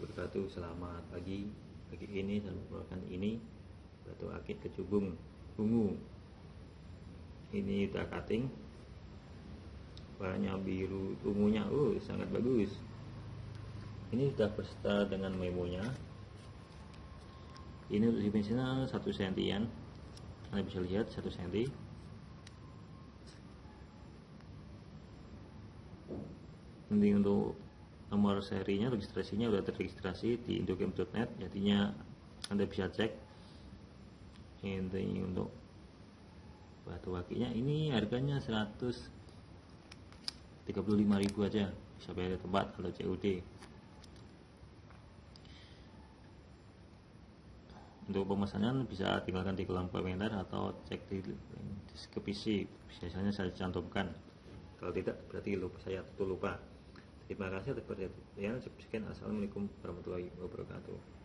wabarakatuh Selamat pagi Pagi ini saya membawakan ini Batu akik kecubung Ungu Ini udah cutting Warnanya biru ungunya Oh sangat bagus. Ini sudah berserta dengan memonya. Ini untuk dimensinya 1 sentian. Anda bisa lihat 1 senti. Ini untuk nomor serinya registrasinya sudah terregistrasi di indogame.net jadinya anda bisa cek. Ini untuk batu akinya ini harganya 135.000 aja bisa bayar tempat atau COD untuk pemesanan bisa tinggalkan di kolom komentar atau cek di deskripsi biasanya saya cantumkan. Kalau tidak berarti saya tuh lupa Terima kasih atas perhatian. Sekian. Assalamualaikum warahmatullahi wabarakatuh.